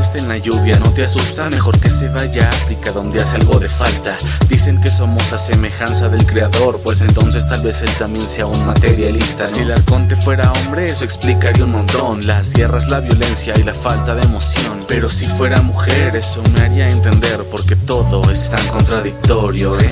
está en la lluvia, no te asusta, mejor que se vaya a África donde hace algo de falta. Dicen que somos a semejanza del creador, pues entonces tal vez él también sea un materialista. Si el arconte fuera hombre, eso explicaría un montón. Las guerras, la violencia y la falta de emoción. Pero si fuera mujer, eso me haría entender porque todo es tan contradictorio, ¿eh?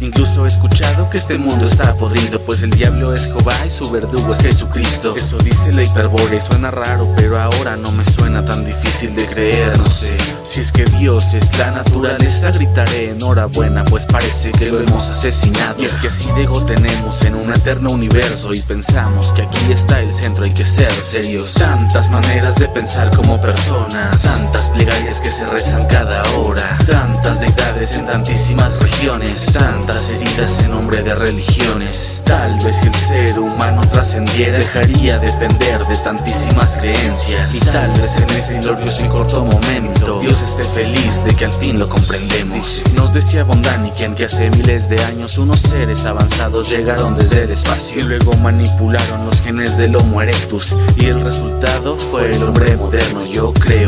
Incluso he escuchado que este mundo está podrido, pues el diablo es Jehová y su verdugo es Jesucristo. Eso dice la hiperbore, suena raro, pero ahora no me suena tan difícil de creer, no sé. Si es que Dios es la naturaleza, gritaré enhorabuena, pues parece que lo hemos asesinado. Y es que así de tenemos en un eterno universo y pensamos que aquí está el centro, hay que ser serios. Tantas maneras de pensar como personas, tantas plegarias que se rezan cada hora, tantas deidades en tantísimas regiones, tantas heridas en nombre de religiones. Tal vez si el ser humano trascendiera, dejaría depender de tantísimas creencias. Y tal vez en ese glorioso y corto momento, Dios esté feliz de que al fin lo comprendemos. Nos decía Bondaniken que hace miles de años unos seres avanzados llegaron desde el espacio y luego manipularon los genes del Homo erectus y el resultado fue el hombre moderno. Yo creo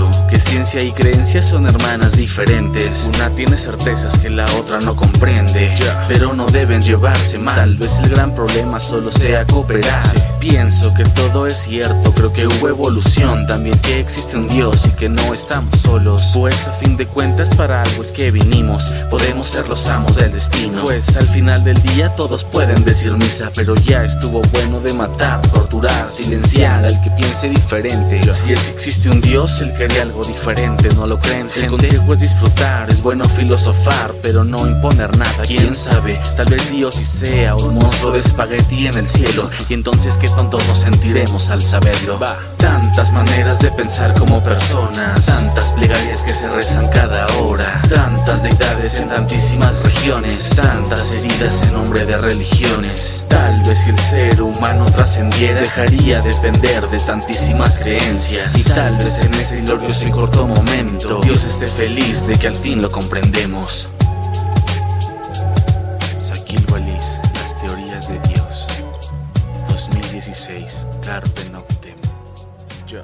ciencia y creencia son hermanas diferentes. Una tiene certezas que la otra no comprende, pero no deben llevarse mal. Tal vez el gran problema solo sea cooperar. Pienso que todo es cierto, creo que hubo evolución, también que existe un Dios y que no estamos solos. Pues a fin de cuentas para algo es que vinimos, podemos ser los amos del destino. Pues al final del día todos pueden decir misa, pero ya estuvo bueno de matar, torturar, silenciar al que piense diferente. Si es que existe un Dios, él quería algo diferente, ¿no lo creen? El consejo es disfrutar, es bueno filosofar, pero no imponer nada. ¿Quién sabe? Tal vez Dios sí sea un monstruo de espagueti en el cielo, y entonces qué tontos nos sentiremos al saberlo. Va. Tantas maneras de pensar como personas, tantas plegarias que se rezan cada hora, tantas deidades en tantísimas regiones, tantas heridas en nombre de religiones. Tal vez si el ser humano trascendiera, dejaría depender de tantísimas creencias. Y tal vez en ese glorioso y corto momento. Dios esté feliz de que al fin lo comprendemos. Shaquille Walis, Las teorías de Dios. 2016, Carpe Noctem. Yo